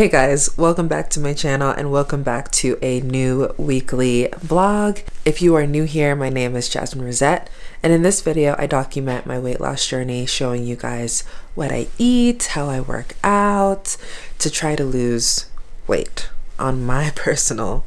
Hey guys, welcome back to my channel and welcome back to a new weekly vlog. If you are new here, my name is Jasmine Rosette and in this video I document my weight loss journey showing you guys what I eat, how I work out to try to lose weight on my personal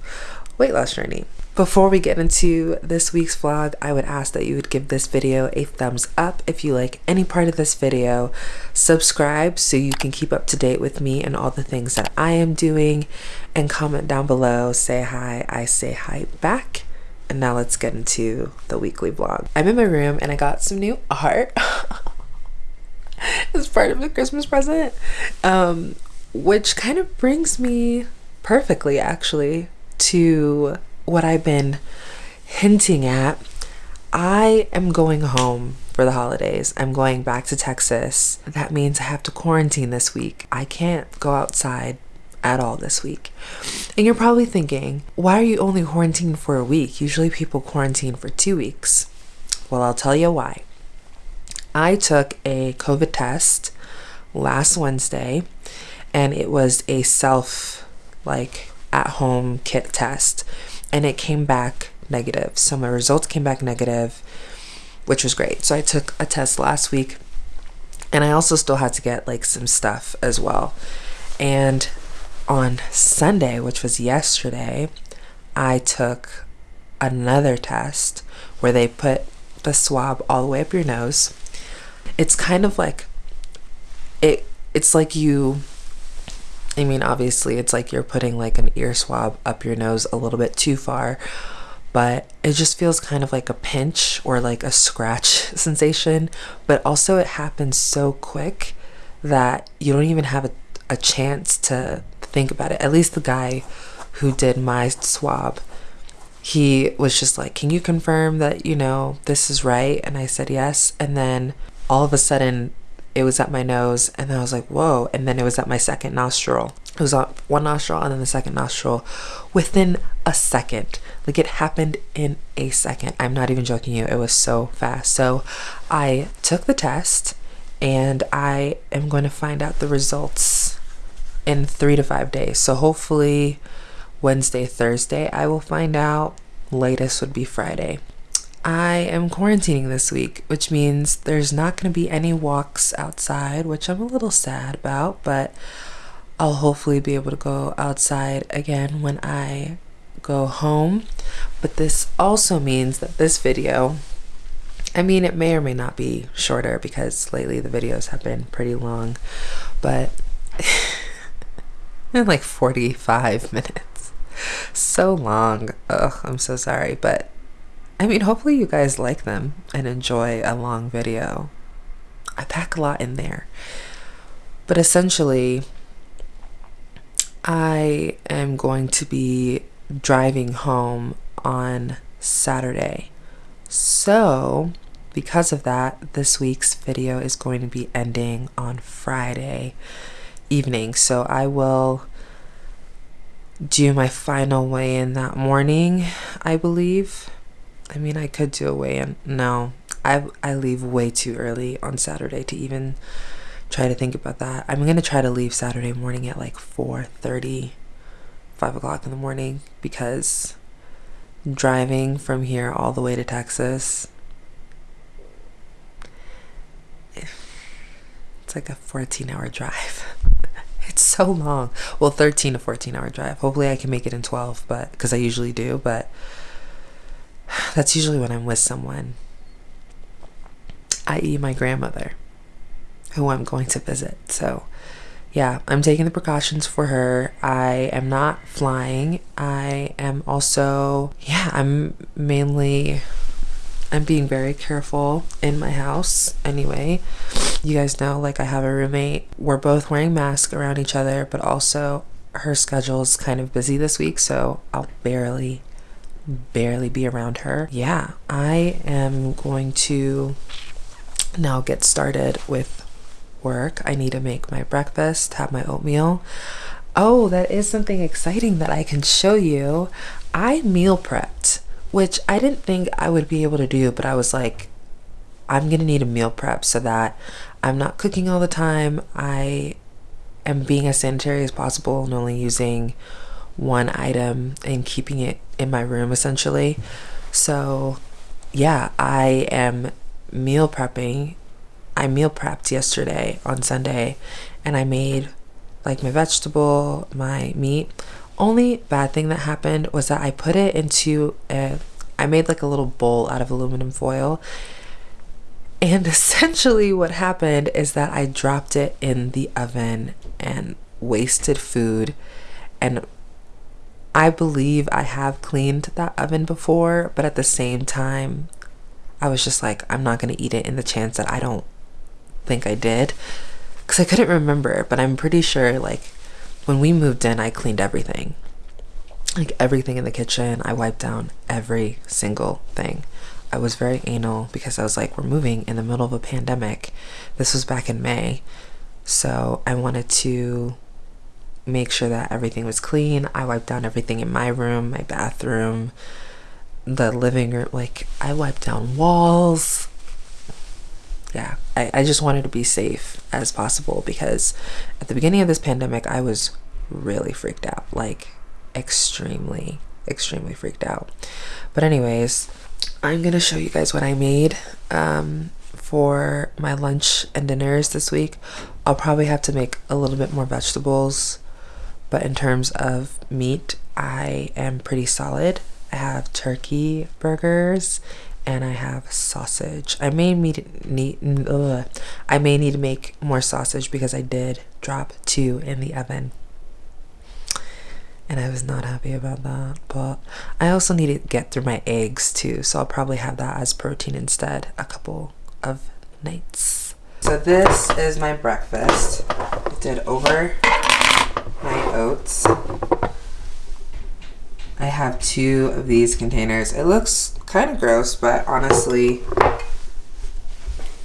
weight loss journey. Before we get into this week's vlog, I would ask that you would give this video a thumbs up if you like any part of this video. Subscribe so you can keep up to date with me and all the things that I am doing. And comment down below, say hi, I say hi back. And now let's get into the weekly vlog. I'm in my room and I got some new art. as part of the Christmas present. Um, which kind of brings me perfectly actually to what I've been hinting at, I am going home for the holidays. I'm going back to Texas. That means I have to quarantine this week. I can't go outside at all this week. And you're probably thinking, why are you only quarantining for a week? Usually people quarantine for two weeks. Well, I'll tell you why. I took a COVID test last Wednesday and it was a self like at home kit test and it came back negative. So my results came back negative, which was great. So I took a test last week and I also still had to get like some stuff as well. And on Sunday, which was yesterday, I took another test where they put the swab all the way up your nose. It's kind of like it it's like you I mean, obviously, it's like you're putting like an ear swab up your nose a little bit too far, but it just feels kind of like a pinch or like a scratch sensation. But also, it happens so quick that you don't even have a, a chance to think about it. At least the guy who did my swab, he was just like, Can you confirm that, you know, this is right? And I said yes. And then all of a sudden, it was at my nose and then I was like, whoa. And then it was at my second nostril. It was on one nostril and then the second nostril within a second. Like it happened in a second. I'm not even joking you. It was so fast. So I took the test and I am going to find out the results in three to five days. So hopefully Wednesday, Thursday, I will find out. Latest would be Friday. I am quarantining this week, which means there's not going to be any walks outside, which I'm a little sad about, but I'll hopefully be able to go outside again when I go home. But this also means that this video, I mean, it may or may not be shorter because lately the videos have been pretty long, but in like 45 minutes. So long. Ugh, I'm so sorry, but I mean, hopefully you guys like them and enjoy a long video. I pack a lot in there. But essentially, I am going to be driving home on Saturday. So, because of that, this week's video is going to be ending on Friday evening. So, I will do my final weigh in that morning, I believe. I mean, I could do a weigh-in. No, I I leave way too early on Saturday to even try to think about that. I'm gonna try to leave Saturday morning at like 4:30, 5 o'clock in the morning because driving from here all the way to Texas, it's like a 14-hour drive. it's so long. Well, 13 to 14 hour drive. Hopefully, I can make it in 12, but because I usually do, but that's usually when I'm with someone, i.e., my grandmother, who I'm going to visit. So, yeah, I'm taking the precautions for her. I am not flying. I am also, yeah, I'm mainly, I'm being very careful in my house anyway. You guys know, like, I have a roommate. We're both wearing masks around each other, but also her schedule is kind of busy this week, so I'll barely barely be around her. Yeah, I am going to now get started with work. I need to make my breakfast, have my oatmeal. Oh, that is something exciting that I can show you. I meal prepped, which I didn't think I would be able to do, but I was like, I'm gonna need a meal prep so that I'm not cooking all the time. I am being as sanitary as possible and only using one item and keeping it in my room essentially. So, yeah, I am meal prepping. I meal prepped yesterday on Sunday and I made like my vegetable, my meat. Only bad thing that happened was that I put it into a I made like a little bowl out of aluminum foil. And essentially what happened is that I dropped it in the oven and wasted food and I believe I have cleaned that oven before, but at the same time, I was just like, I'm not going to eat it in the chance that I don't think I did. Because I couldn't remember, but I'm pretty sure, like, when we moved in, I cleaned everything. Like, everything in the kitchen, I wiped down every single thing. I was very anal because I was like, we're moving in the middle of a pandemic. This was back in May. So I wanted to make sure that everything was clean. I wiped down everything in my room, my bathroom, the living room. Like, I wiped down walls. Yeah, I, I just wanted to be safe as possible because at the beginning of this pandemic, I was really freaked out. Like, extremely, extremely freaked out. But, anyways, I'm gonna show you guys what I made um, for my lunch and dinners this week. I'll probably have to make a little bit more vegetables but in terms of meat, I am pretty solid. I have turkey burgers and I have sausage. I may need, need ugh, I may need to make more sausage because I did drop two in the oven. And I was not happy about that. But I also need to get through my eggs too. So I'll probably have that as protein instead a couple of nights. So this is my breakfast. I did over my oats. I have two of these containers. It looks kind of gross, but honestly,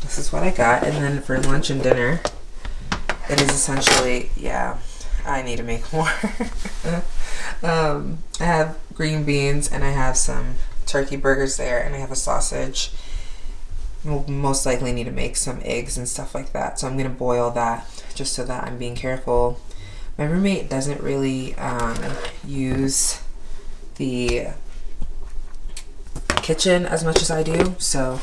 this is what I got. And then for lunch and dinner, it is essentially, yeah, I need to make more. um, I have green beans and I have some turkey burgers there and I have a sausage. We'll most likely need to make some eggs and stuff like that. So I'm going to boil that just so that I'm being careful my roommate doesn't really um, use the kitchen as much as I do, so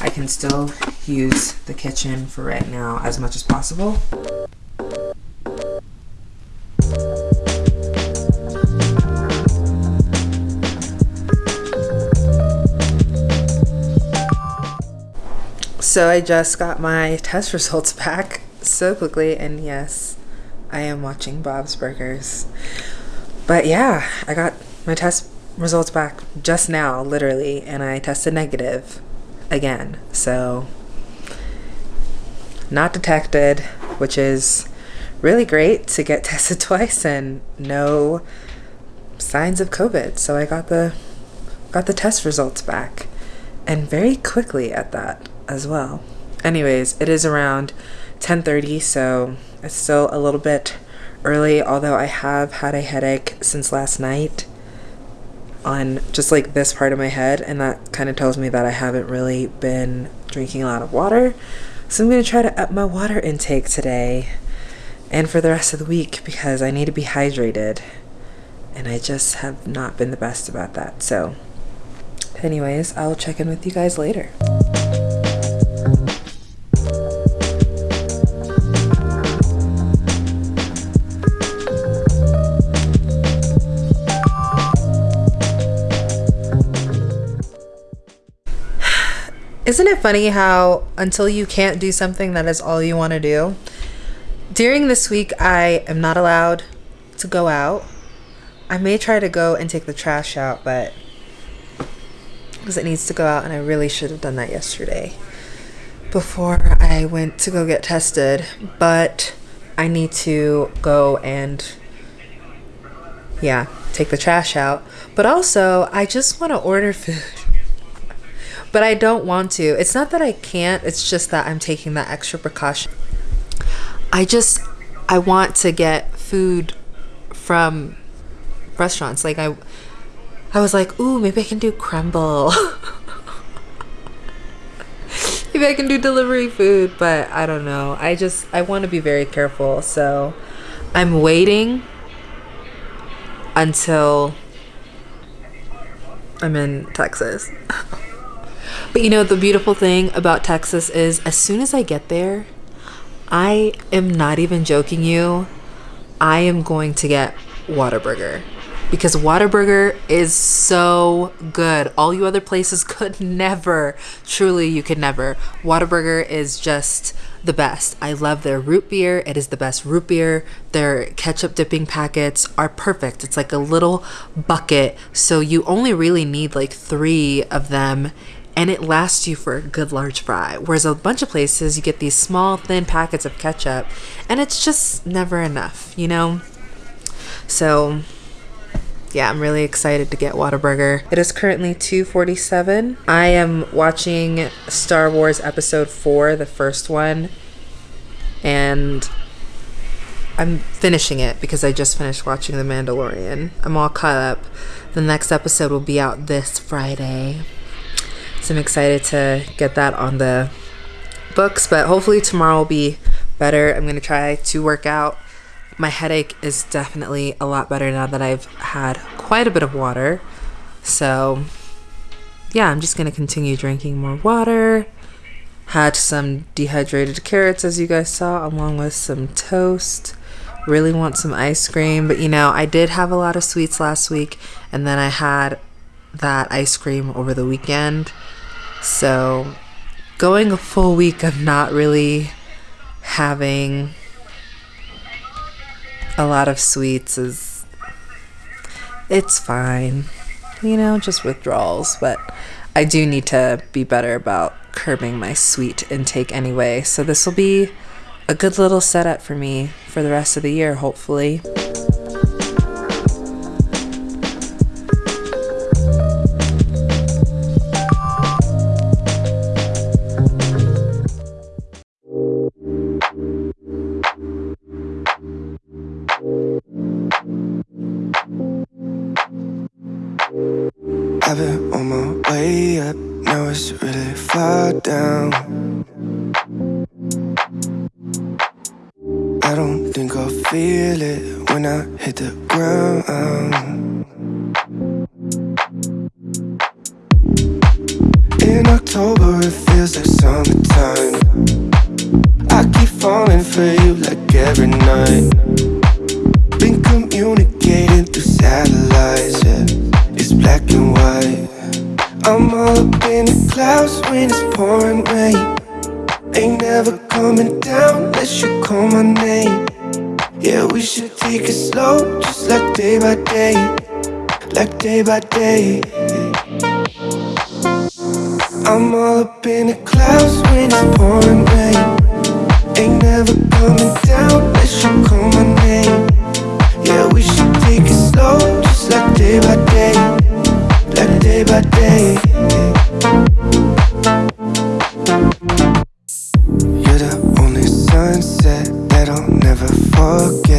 I can still use the kitchen for right now as much as possible. So I just got my test results back so quickly and yes, I am watching Bob's Burgers. But yeah, I got my test results back just now, literally, and I tested negative again. So, not detected, which is really great to get tested twice and no signs of COVID. So I got the got the test results back and very quickly at that as well. Anyways, it is around 10:30, so it's still a little bit early, although I have had a headache since last night on just like this part of my head, and that kind of tells me that I haven't really been drinking a lot of water. So I'm going to try to up my water intake today and for the rest of the week because I need to be hydrated. And I just have not been the best about that. So, anyways, I'll check in with you guys later. Isn't it funny how until you can't do something that is all you want to do? During this week, I am not allowed to go out. I may try to go and take the trash out, but because it needs to go out, and I really should have done that yesterday before I went to go get tested. But I need to go and, yeah, take the trash out. But also, I just want to order food but I don't want to. It's not that I can't, it's just that I'm taking that extra precaution. I just I want to get food from restaurants. Like I I was like, "Ooh, maybe I can do crumble." maybe I can do delivery food, but I don't know. I just I want to be very careful. So I'm waiting until I'm in Texas. but you know, the beautiful thing about Texas is as soon as I get there, I am not even joking you. I am going to get Whataburger because Whataburger is so good. All you other places could never. Truly, you could never. Whataburger is just the best. I love their root beer. It is the best root beer. Their ketchup dipping packets are perfect. It's like a little bucket, so you only really need like three of them. And it lasts you for a good large fry. Whereas a bunch of places, you get these small, thin packets of ketchup, and it's just never enough, you know? So, yeah, I'm really excited to get Whataburger. It is currently 2:47. I am watching Star Wars Episode 4, the first one, and I'm finishing it because I just finished watching The Mandalorian. I'm all caught up. The next episode will be out this Friday. So I'm excited to get that on the books, but hopefully tomorrow will be better. I'm going to try to work out my headache is definitely a lot better now that I've had quite a bit of water. So, yeah, I'm just going to continue drinking more water. Had some dehydrated carrots, as you guys saw, along with some toast. Really want some ice cream, but you know, I did have a lot of sweets last week, and then I had that ice cream over the weekend. So, going a full week of not really having a lot of sweets is it's fine. You know, just withdrawals, but I do need to be better about curbing my sweet intake anyway. So this will be a good little setup for me for the rest of the year, hopefully. October, it feels like summertime. I keep falling for you like every night. Been communicating through satellites, yeah it's black and white. I'm all up in the clouds when it's pouring rain. Ain't never coming down unless you call my name. Yeah, we should take it slow, just like day by day, like day by day. I'm all up in the clouds when it's pouring rain. Ain't never coming down unless you call my name. Yeah, we should take it slow, just like day by day like day by day. You're the only sunset that I'll never forget.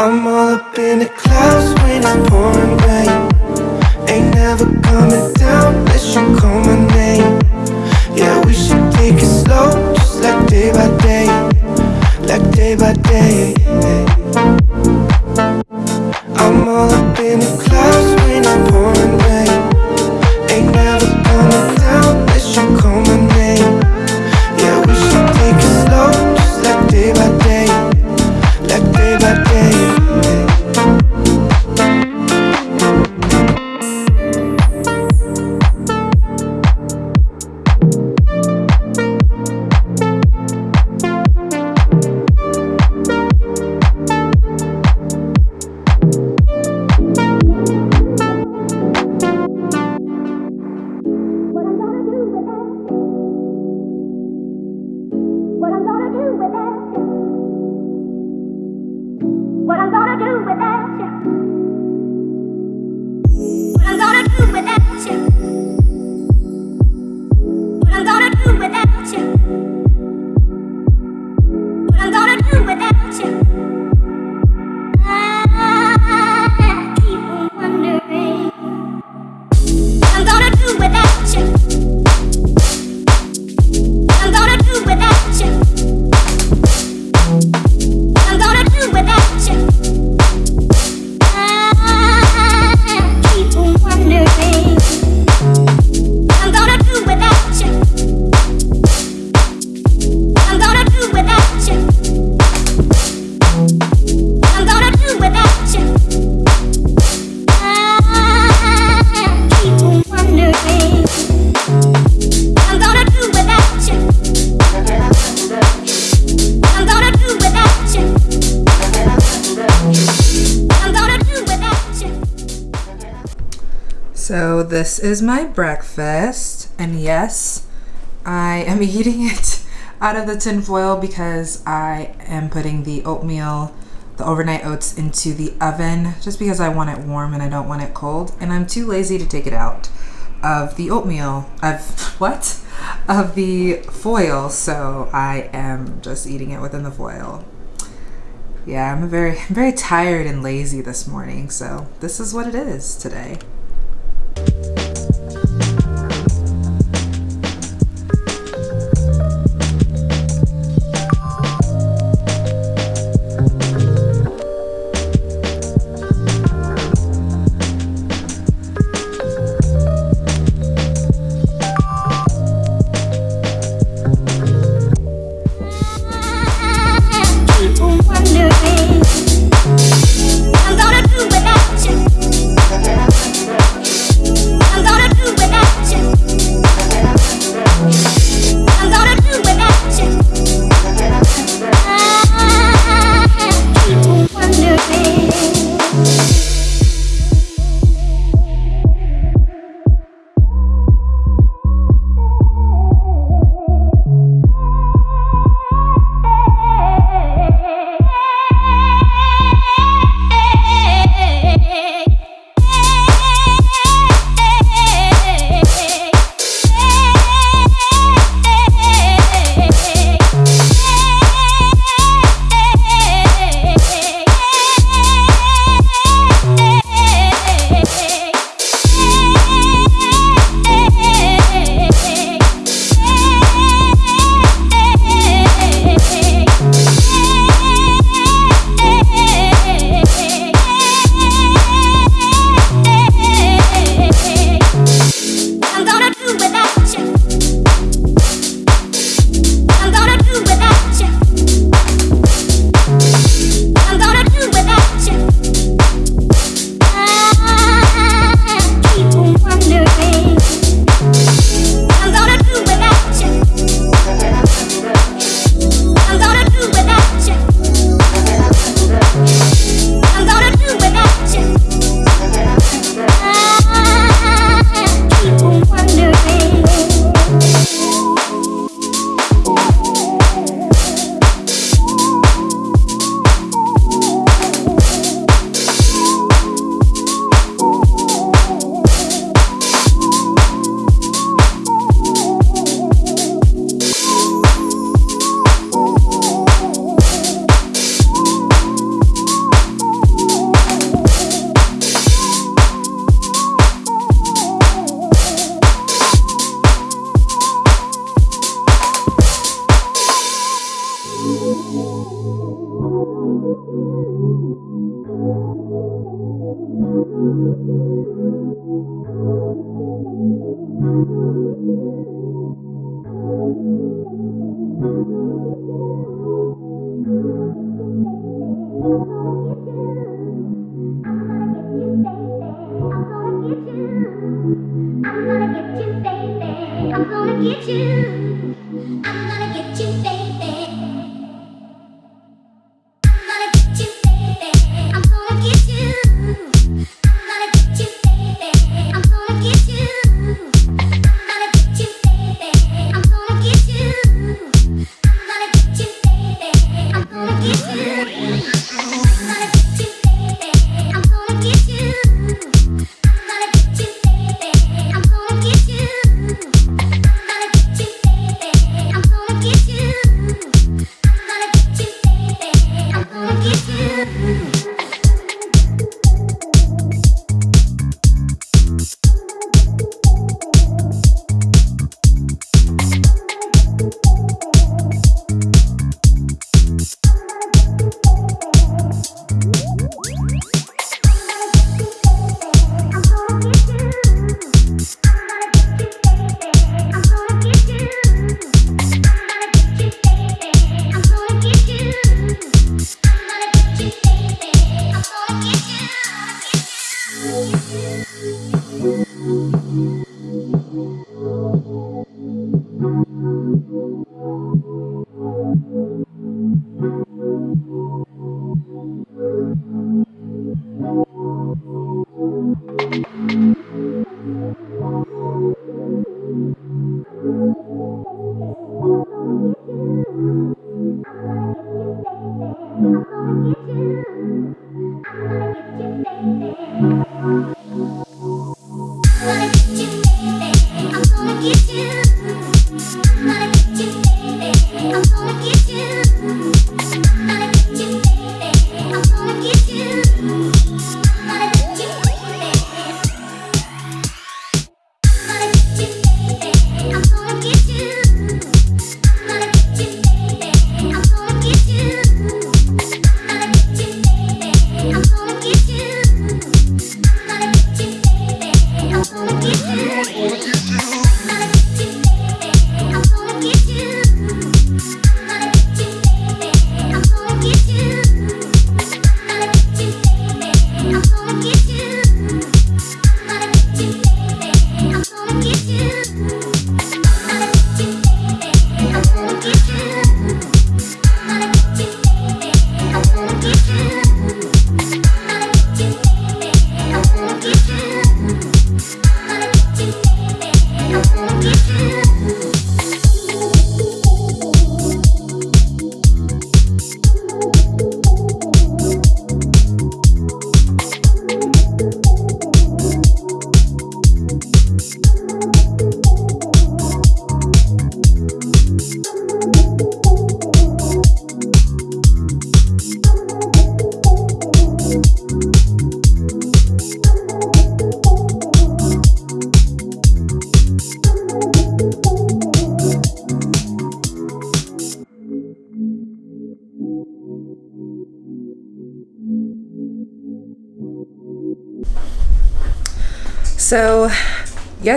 I'm all up in the clouds when it's pouring rain. Ain't never coming down unless you call my name. Yeah, we should take it slow, just like day by day, like day by day. I'm all up in the clouds this is my breakfast, and yes, I am eating it out of the tin foil because I am putting the oatmeal, the overnight oats, into the oven just because I want it warm and I don't want it cold, and I'm too lazy to take it out of the oatmeal, of what? Of the foil, so I am just eating it within the foil. Yeah, I'm very, I'm very tired and lazy this morning, so this is what it is today.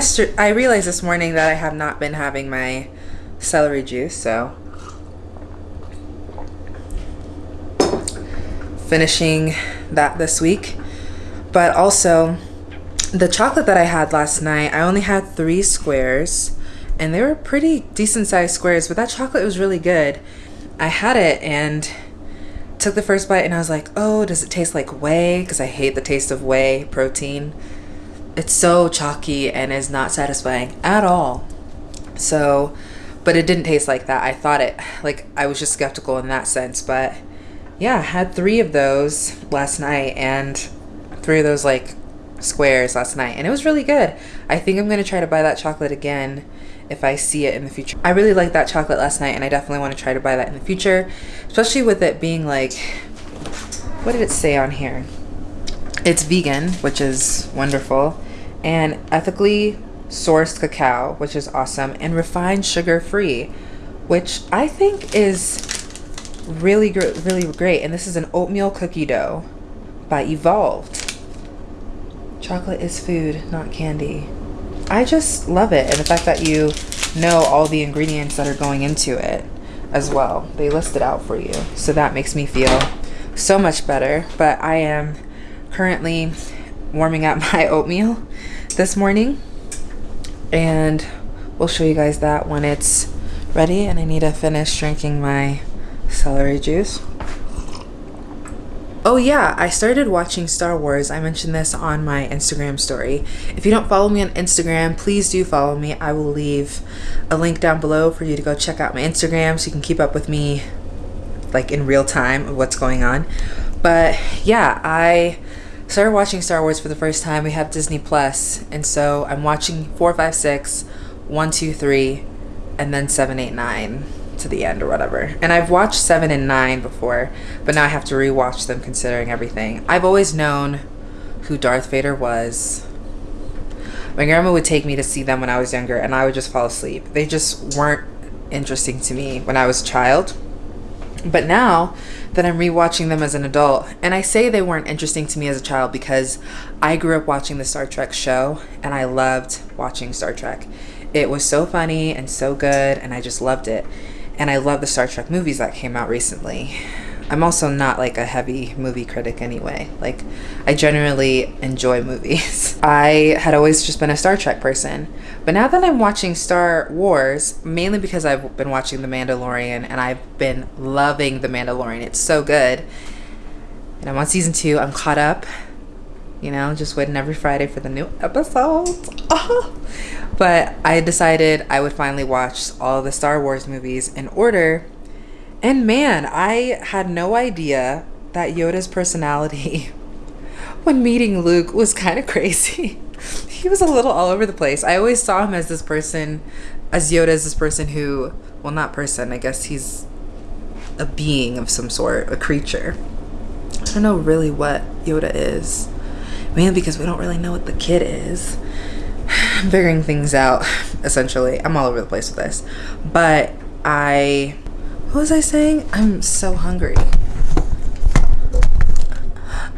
Yesterday I realized this morning that I have not been having my celery juice, so finishing that this week. But also, the chocolate that I had last night, I only had three squares, and they were pretty decent sized squares, but that chocolate was really good. I had it and took the first bite, and I was like, oh, does it taste like whey? Because I hate the taste of whey protein it's so chalky and is not satisfying at all. So, but it didn't taste like that. I thought it, like, I was just skeptical in that sense. But yeah, I had three of those last night and three of those, like, squares last night. And it was really good. I think I'm going to try to buy that chocolate again if I see it in the future. I really liked that chocolate last night and I definitely want to try to buy that in the future, especially with it being like, what did it say on here? It's vegan, which is wonderful, and ethically sourced cacao, which is awesome, and refined sugar free, which I think is really gr- really great. And this is an oatmeal cookie dough by Evolved. Chocolate is food, not candy. I just love it, and the fact that you know all the ingredients that are going into it as well. They list it out for you, so that makes me feel so much better. But I am currently warming up my oatmeal this morning and we'll show you guys that when it's ready and I need to finish drinking my celery juice. Oh yeah, I started watching Star Wars. I mentioned this on my Instagram story. If you don't follow me on Instagram, please do follow me. I will leave a link down below for you to go check out my Instagram so you can keep up with me like in real time of what's going on. But yeah, I started watching Star Wars for the first time. We have Disney Plus, and so I'm watching four, five, six, one, two, three, and then seven, eight, nine to the end or whatever. And I've watched seven and nine before, but now I have to rewatch them considering everything. I've always known who Darth Vader was. My grandma would take me to see them when I was younger, and I would just fall asleep. They just weren't interesting to me when I was a child. But now that I'm rewatching them as an adult, and I say they weren't interesting to me as a child because I grew up watching the Star Trek show and I loved watching Star Trek. It was so funny and so good, and I just loved it. And I love the Star Trek movies that came out recently. I'm also not like a heavy movie critic anyway. Like, I generally enjoy movies. I had always just been a Star Trek person. But now that I'm watching Star Wars, mainly because I've been watching The Mandalorian and I've been loving The Mandalorian, it's so good. And I'm on season two, I'm caught up. You know, just waiting every Friday for the new episodes. But I decided I would finally watch all the Star Wars movies in order And man, I had no idea that Yoda's personality when meeting Luke was kind of crazy. he was a little all over the place. I always saw him as this person, as Yoda as this person who, well, not person, I guess he's a being of some sort, a creature. I don't know really what Yoda is. Mainly because we don't really know what the kid is. I'm figuring things out, essentially. I'm all over the place with this. But I. What was I saying? I'm so hungry.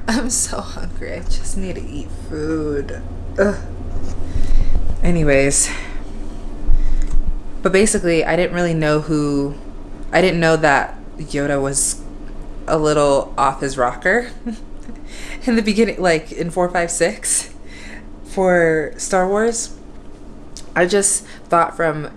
I'm so hungry. I just need to eat food. Ugh. Anyways. But basically, I didn't really know who. I didn't know that Yoda was a little off his rocker in the beginning, like in 456 for Star Wars. I just thought from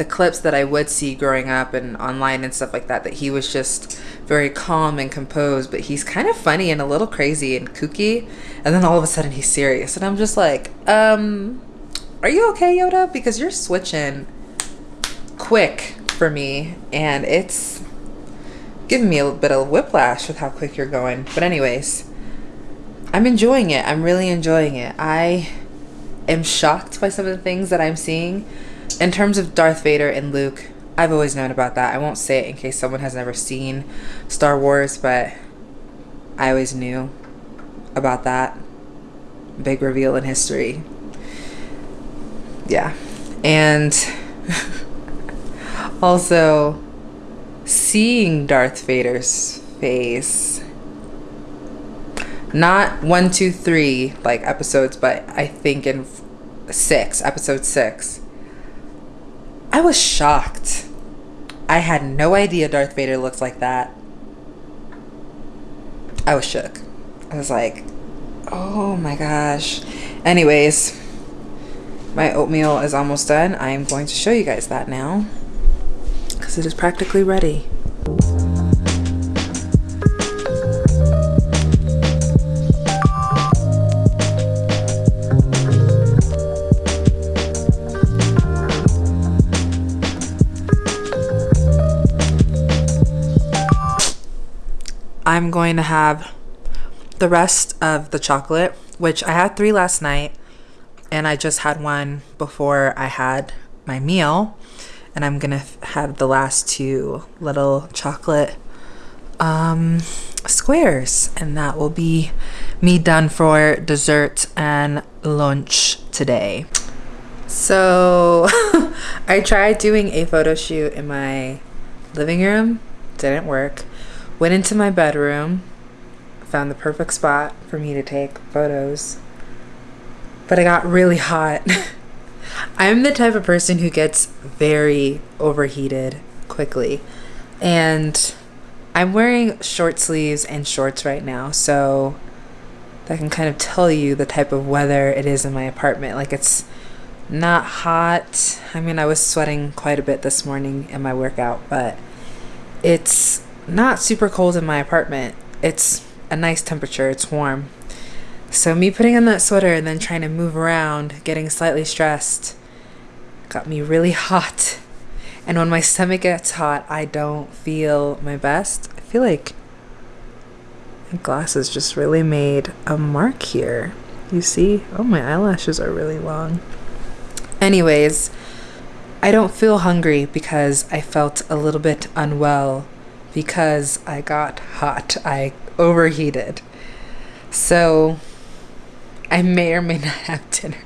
the clips that I would see growing up and online and stuff like that that he was just very calm and composed, but he's kind of funny and a little crazy and kooky. And then all of a sudden he's serious. And I'm just like, um, are you okay, Yoda? Because you're switching quick for me and it's giving me a little bit of whiplash with how quick you're going. But anyways, I'm enjoying it. I'm really enjoying it. I am shocked by some of the things that I'm seeing. In terms of Darth Vader and Luke, I've always known about that. I won't say it in case someone has never seen Star Wars, but I always knew about that. Big reveal in history. Yeah. And also seeing Darth Vader's face not one, two, three like episodes, but I think in six, episode six. I was shocked. I had no idea Darth Vader looks like that. I was shook. I was like, oh my gosh. Anyways, my oatmeal is almost done. I am going to show you guys that now because it is practically ready. I'm going to have the rest of the chocolate, which I had three last night, and I just had one before I had my meal. And I'm gonna have the last two little chocolate um, squares, and that will be me done for dessert and lunch today. So I tried doing a photo shoot in my living room, didn't work. Went into my bedroom, found the perfect spot for me to take photos, but it got really hot. I'm the type of person who gets very overheated quickly, and I'm wearing short sleeves and shorts right now, so that can kind of tell you the type of weather it is in my apartment. Like it's not hot. I mean, I was sweating quite a bit this morning in my workout, but it's not super cold in my apartment. It's a nice temperature, it's warm. So, me putting on that sweater and then trying to move around, getting slightly stressed, got me really hot. And when my stomach gets hot, I don't feel my best. I feel like my glasses just really made a mark here. You see? Oh, my eyelashes are really long. Anyways, I don't feel hungry because I felt a little bit unwell because I got hot. I overheated. So I may or may not have dinner.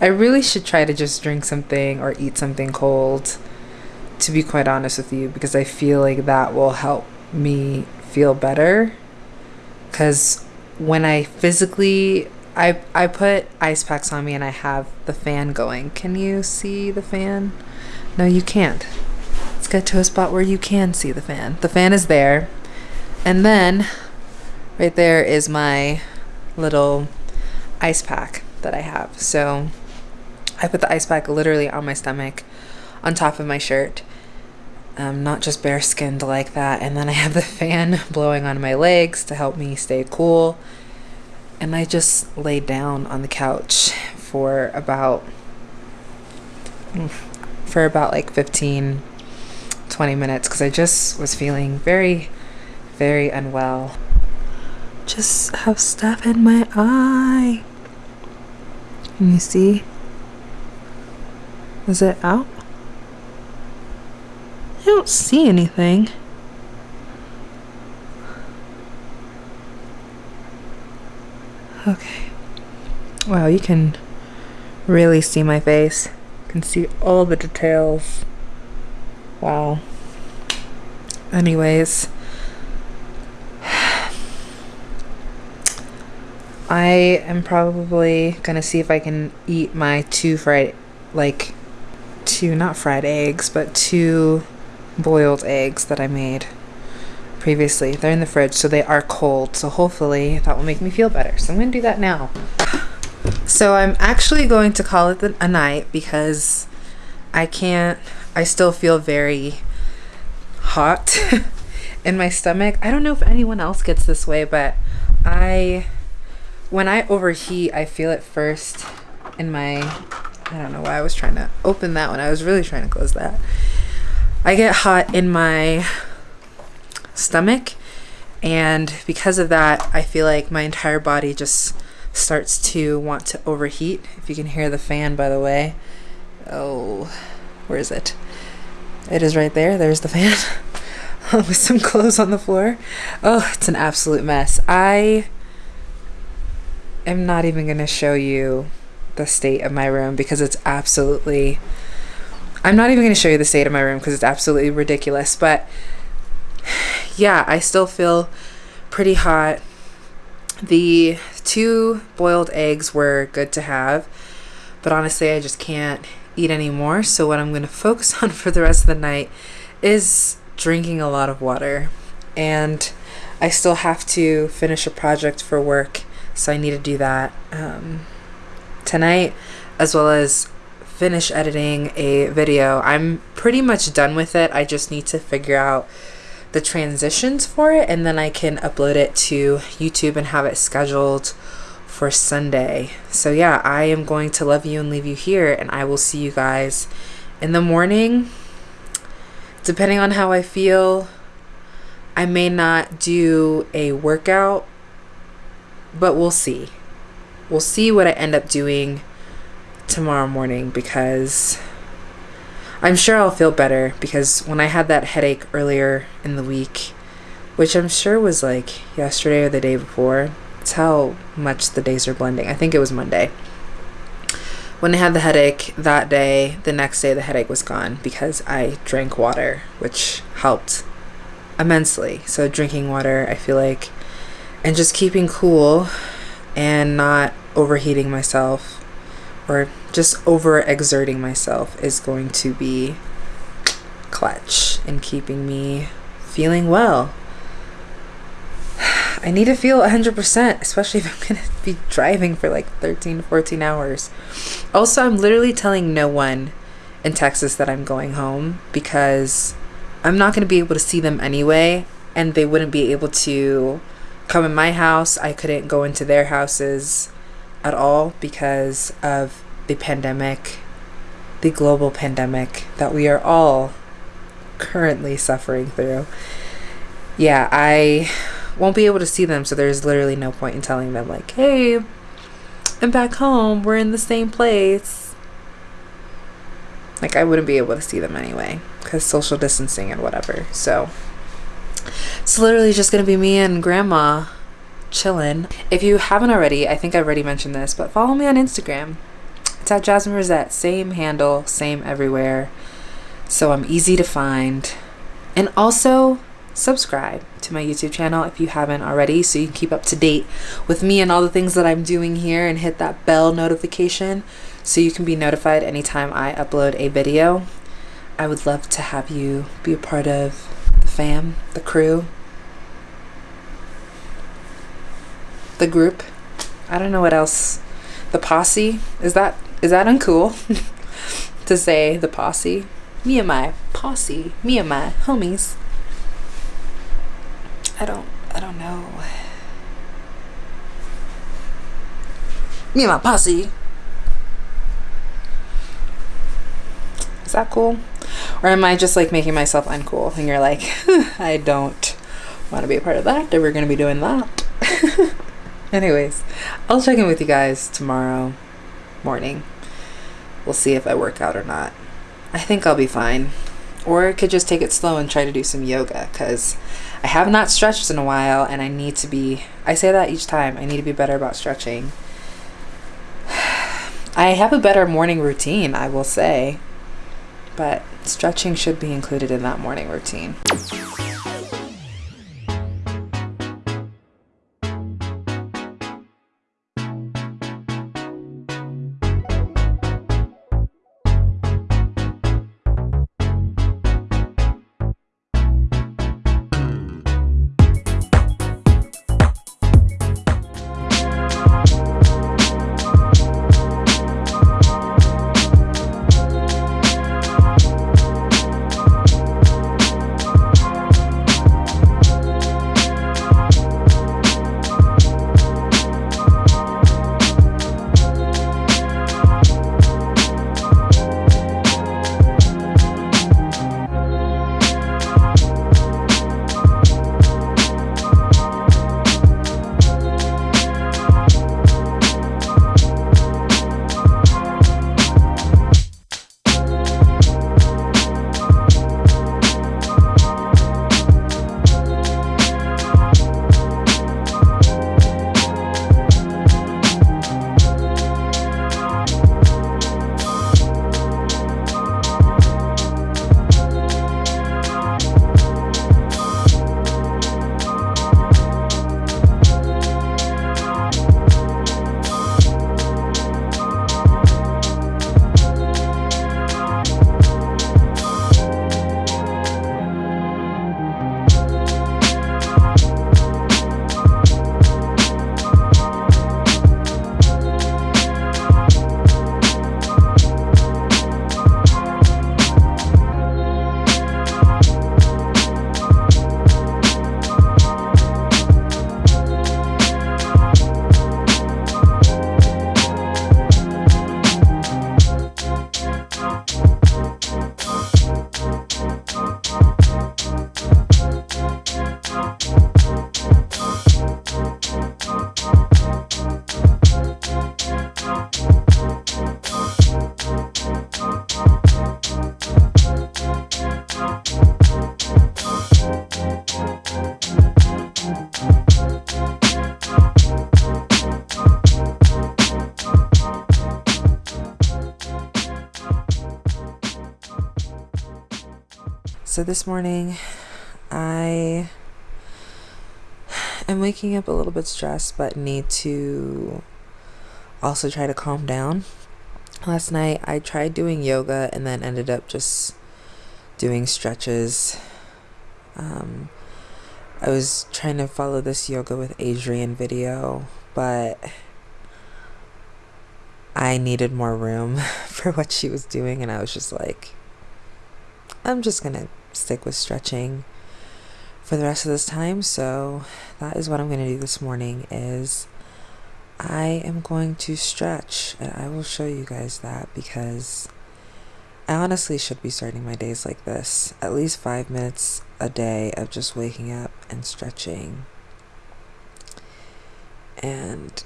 I really should try to just drink something or eat something cold, to be quite honest with you, because I feel like that will help me feel better. Because when I physically, I, I put ice packs on me and I have the fan going. Can you see the fan? No, you can't. Get to a spot where you can see the fan. The fan is there. And then right there is my little ice pack that I have. So I put the ice pack literally on my stomach, on top of my shirt. Um, not just bare skinned like that. And then I have the fan blowing on my legs to help me stay cool. And I just laid down on the couch for about for about like 15 20 minutes because I just was feeling very, very unwell. Just have stuff in my eye. Can you see? Is it out? I don't see anything. Okay. Wow, you can really see my face. You can see all the details. Wow. Anyways, I am probably gonna see if I can eat my two fried, like, two, not fried eggs, but two boiled eggs that I made previously. They're in the fridge, so they are cold. So hopefully that will make me feel better. So I'm gonna do that now. So I'm actually going to call it a night because I can't, I still feel very hot in my stomach. I don't know if anyone else gets this way, but I, when I overheat, I feel it first in my, I don't know why I was trying to open that one. I was really trying to close that. I get hot in my stomach and because of that I feel like my entire body just starts to want to overheat if you can hear the fan by the way oh where is it it is right there. There's the fan with some clothes on the floor. Oh it's an absolute mess. I am not even gonna show you the state of my room because it's absolutely I'm not even going to show you the state of my room because it's absolutely ridiculous but yeah, I still feel pretty hot. The two boiled eggs were good to have, but honestly, I just can't eat anymore. So, what I'm going to focus on for the rest of the night is drinking a lot of water. And I still have to finish a project for work, so I need to do that um, tonight, as well as finish editing a video. I'm pretty much done with it. I just need to figure out the transitions for it and then I can upload it to YouTube and have it scheduled for Sunday. So yeah, I am going to love you and leave you here and I will see you guys in the morning. Depending on how I feel, I may not do a workout, but we'll see. We'll see what I end up doing tomorrow morning because I'm sure I'll feel better because when I had that headache earlier in the week, which I'm sure was like yesterday or the day before, how much the days are blending. I think it was Monday. When I had the headache that day, the next day the headache was gone because I drank water, which helped immensely. So, drinking water, I feel like, and just keeping cool and not overheating myself or just over exerting myself is going to be clutch in keeping me feeling well. I need to feel 100%, especially if I'm going to be driving for like 13 14 hours. Also, I'm literally telling no one in Texas that I'm going home because I'm not going to be able to see them anyway, and they wouldn't be able to come in my house. I couldn't go into their houses at all because of the pandemic, the global pandemic that we are all currently suffering through. Yeah, I won't be able to see them, so there's literally no point in telling them, like, hey, I'm back home, we're in the same place. Like, I wouldn't be able to see them anyway, because social distancing and whatever. So, it's literally just gonna be me and grandma chilling. If you haven't already, I think I've already mentioned this, but follow me on Instagram. It's at Jasmine Rosette. Same handle, same everywhere. So I'm easy to find. And also, subscribe to my YouTube channel if you haven't already so you can keep up to date with me and all the things that I'm doing here and hit that bell notification so you can be notified anytime I upload a video. I would love to have you be a part of the fam, the crew, the group. I don't know what else. The posse. Is that is that uncool to say the posse? Me and my posse. Me and my homies. I don't I don't know. Me and my posse. Is that cool? Or am I just like making myself uncool and you're like, I don't want to be a part of that, or we're going to be doing that? Anyways, I'll check in with you guys tomorrow morning. We'll see if I work out or not. I think I'll be fine. Or could just take it slow and try to do some yoga because I have not stretched in a while and I need to be, I say that each time, I need to be better about stretching. I have a better morning routine, I will say, but stretching should be included in that morning routine. So this morning, I am waking up a little bit stressed, but need to also try to calm down. Last night, I tried doing yoga and then ended up just doing stretches. Um, I was trying to follow this yoga with Adriene video, but I needed more room for what she was doing, and I was just like, I'm just gonna stick with stretching for the rest of this time. So that is what I'm going to do this morning is I am going to stretch and I will show you guys that because I honestly should be starting my days like this. At least 5 minutes a day of just waking up and stretching and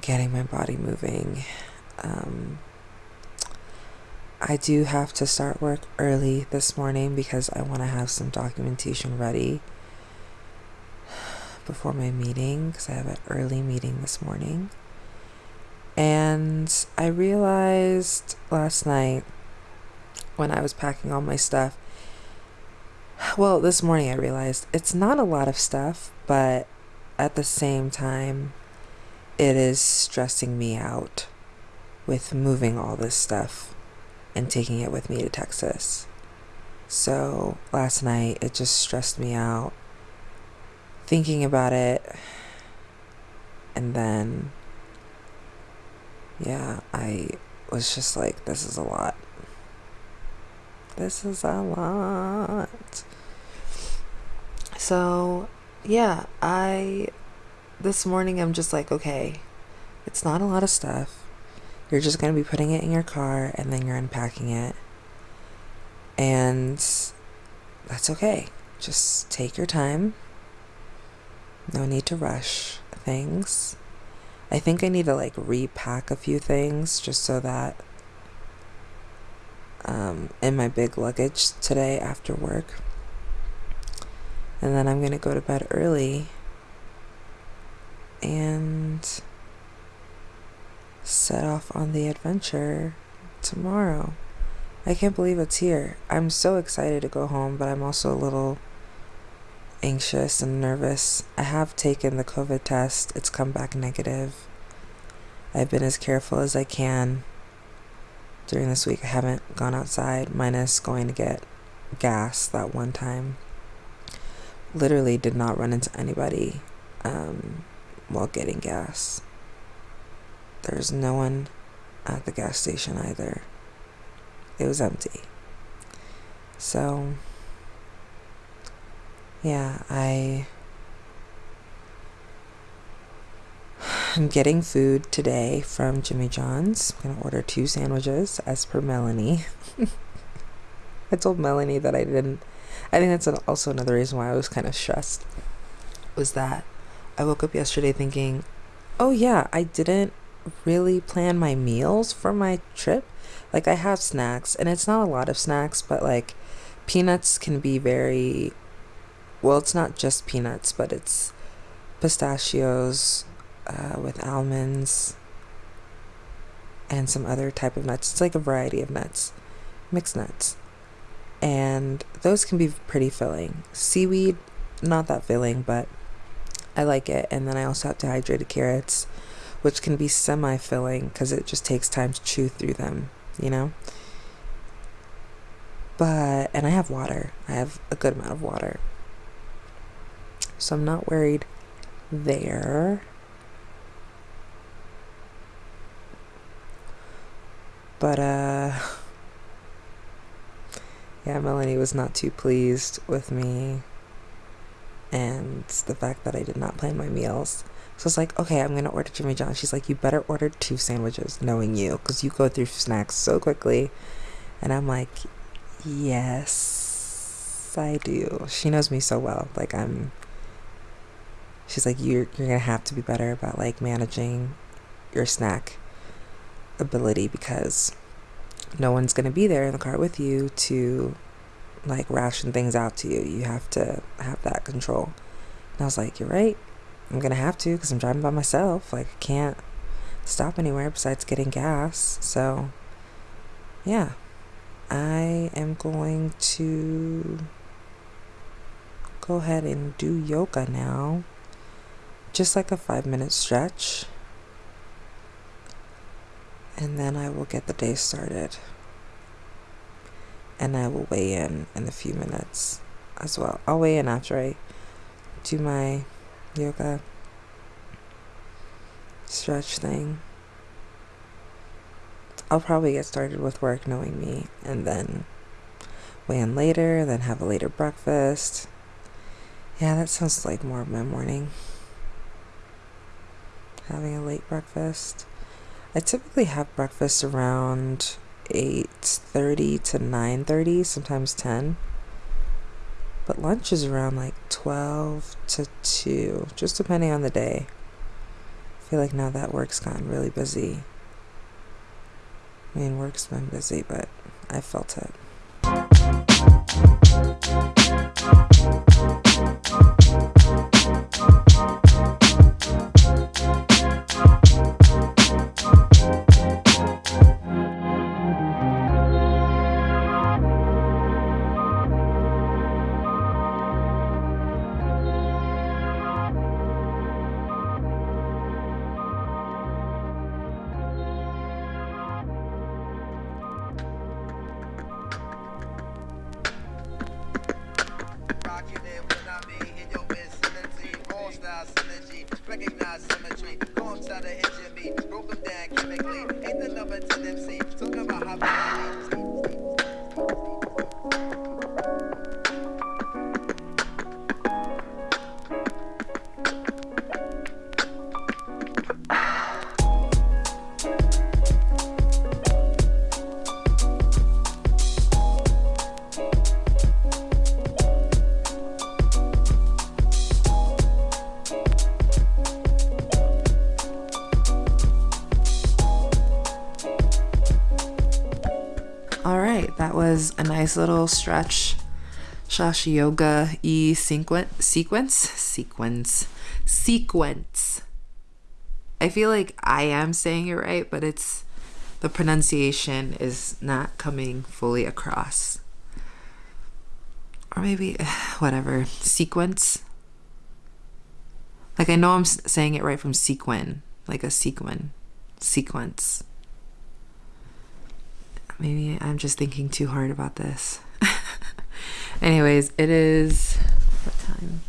getting my body moving. Um, I do have to start work early this morning because I want to have some documentation ready before my meeting because I have an early meeting this morning. And I realized last night when I was packing all my stuff, well, this morning I realized it's not a lot of stuff, but at the same time, it is stressing me out with moving all this stuff and taking it with me to Texas. So last night it just stressed me out thinking about it. And then, yeah, I was just like, this is a lot. This is a lot. So, yeah, I, this morning I'm just like, okay, it's not a lot of stuff you're just going to be putting it in your car and then you're unpacking it. And that's okay. Just take your time. No need to rush things. I think I need to like repack a few things just so that um, in my big luggage today after work. And then I'm going to go to bed early and set off on the adventure tomorrow. I can't believe it's here. I'm so excited to go home, but I'm also a little anxious and nervous. I have taken the COVID test, it's come back negative. I've been as careful as I can during this week. I haven't gone outside, minus going to get gas that one time. Literally did not run into anybody um, while getting gas. There's no one at the gas station either. It was empty. So, yeah, I I'm getting food today from Jimmy John's. I'm going to order two sandwiches as per Melanie. I told Melanie that I didn't. I think that's also another reason why I was kind of stressed. Was that I woke up yesterday thinking, oh yeah, I didn't really plan my meals for my trip. Like I have snacks, and it's not a lot of snacks, but like peanuts can be very. Well, it's not just peanuts, but it's pistachios, uh, with almonds and some other type of nuts. It's like a variety of nuts, mixed nuts. And those can be pretty filling. Seaweed, not that filling, but I like it. And then I also have dehydrated carrots, which can be semi filling because it just takes time to chew through them, you know? But, and I have water. I have a good amount of water. So I'm not worried there. But, uh, yeah, Melanie was not too pleased with me and the fact that I did not plan my meals. So it's like, okay, I'm gonna order Jimmy John. She's like, you better order two sandwiches, knowing you, because you go through snacks so quickly. And I'm like, yes, I do. She knows me so well. Like I'm. She's like, you're you're gonna have to be better about like managing your snack ability because no one's going to be there in the car with you to like ration things out to you. You have to have that control. And I was like, you're right. I'm to have to because I'm driving by myself. Like, I can't stop anywhere besides getting gas. So, yeah, I am going to go ahead and do yoga now. Just like a five minute stretch and then I will get the day started. And I will weigh in in a few minutes as well. I'll weigh in after I do my yoga stretch thing. I'll probably get started with work knowing me and then weigh in later, then have a later breakfast. Yeah, that sounds like more of my morning. Having a late breakfast. I typically have breakfast around 8:30 to 9:30, sometimes 10. But lunch is around like 12 to 2, just depending on the day. I feel like now that work's gotten really busy. I mean, work's been busy, but I felt it. Nice little stretch. Shashi Yoga E sequence sequence sequence sequence. I feel like I am saying it right, but it's the pronunciation is not coming fully across. Or maybe whatever. Sequence. Like I know I'm saying it right from sequin, like a sequin, sequence. Maybe I'm just thinking too hard about this. Anyways, it is what time?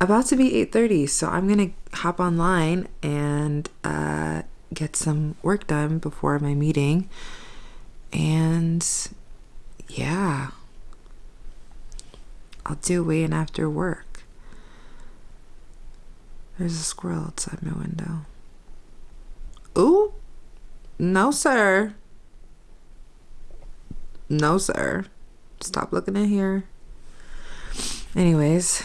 About to be 8:30, so I'm going to hop online and uh, get some work done before my meeting. And yeah. I'll do weigh in after work. There's a squirrel outside my window. Ooh, no, sir. No, sir. Stop looking in here. Anyways,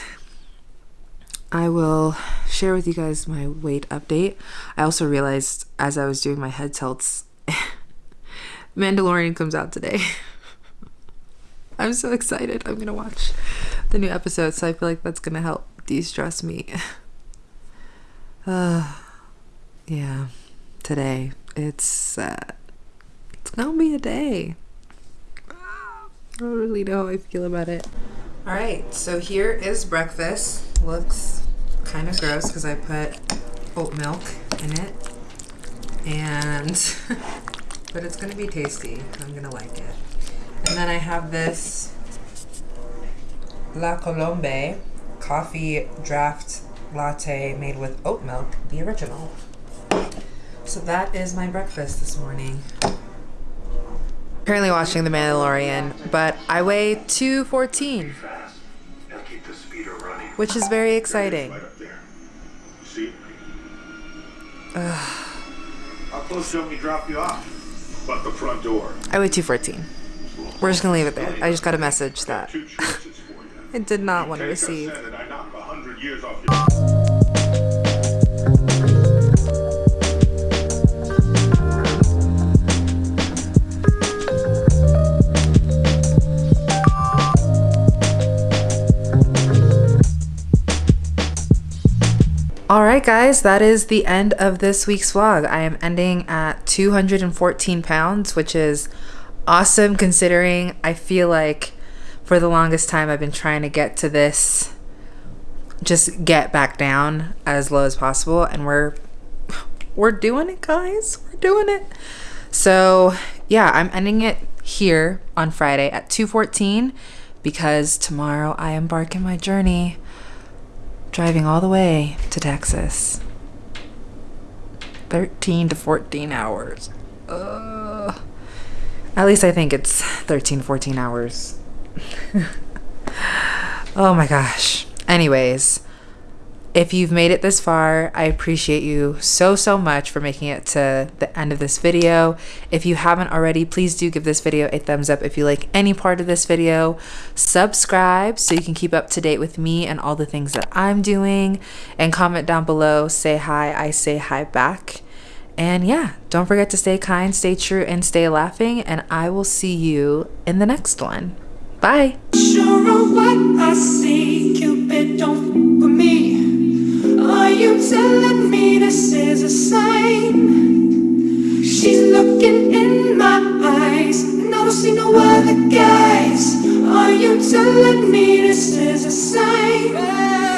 I will share with you guys my weight update. I also realized as I was doing my head tilts, Mandalorian comes out today. I'm so excited. I'm going to watch the new episode, so I feel like that's going to help de stress me. Uh, yeah, today it's uh, it's gonna be a day. I don't really know how I feel about it. All right, so here is breakfast. Looks kind of gross because I put oat milk in it, and but it's gonna be tasty. I'm gonna like it. And then I have this La Colombe coffee draft latte made with oat milk, the original. So that is my breakfast this morning. Currently watching The Mandalorian, but I weigh 214, which is very exciting. How close do you want me to drop you off? But the front door. I weigh 214. We're just gonna leave it there. I just got a message that Two choices for you. I did not want to receive. All right, guys, that is the end of this week's vlog. I am ending at 214 pounds, which is awesome considering I feel like for the longest time I've been trying to get to this, just get back down as low as possible, and we're we're doing it, guys. We're doing it. So yeah, I'm ending it here on Friday at 214 because tomorrow I embark in my journey driving all the way to Texas. 13 to 14 hours. At least I think it's 13, 14 hours. oh my gosh. Anyways, if you've made it this far, I appreciate you so, so much for making it to the end of this video. If you haven't already, please do give this video a thumbs up if you like any part of this video. Subscribe so you can keep up to date with me and all the things that I'm doing. And comment down below, say hi, I say hi back. And yeah, don't forget to stay kind, stay true, and stay laughing. And I will see you in the next one. Bye. Sure Are you telling me this is a sign? She's looking in my eyes, and I don't see no other guys. Are you telling me this is a sign?